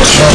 Watch